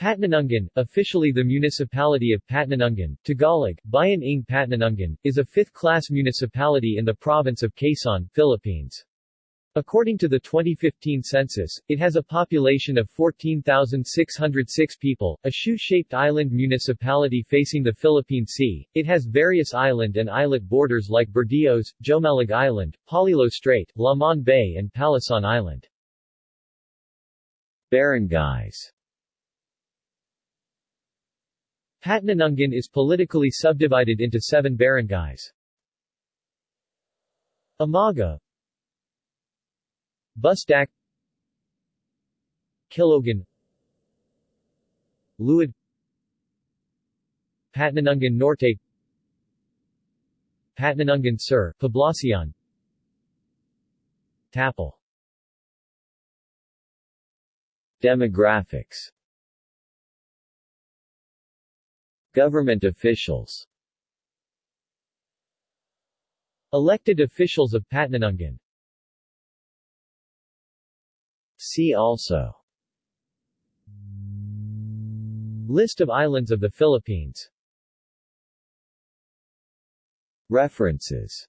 Patnanungan, officially the municipality of Patnanungan, Tagalog, Bayan ng Patnanungan, is a fifth-class municipality in the province of Quezon, Philippines. According to the 2015 census, it has a population of 14,606 people, a shoe-shaped island municipality facing the Philippine Sea. It has various island and islet borders like Berdios, Jomalig Island, Polillo Strait, Lamon Bay and Palasan Island. Barangays Patnanungan is politically subdivided into seven barangays. Amaga Bustak Kilogan Luid Patnanungan Norte Patnanungan Sur, Poblacion Tapal Demographics Government officials. Elected officials of Patnanungan See also. List of islands of the Philippines. References.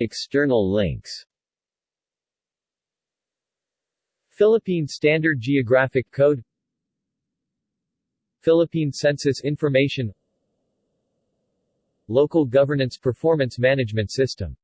External links. Philippine Standard Geographic Code Philippine Census Information Local Governance Performance Management System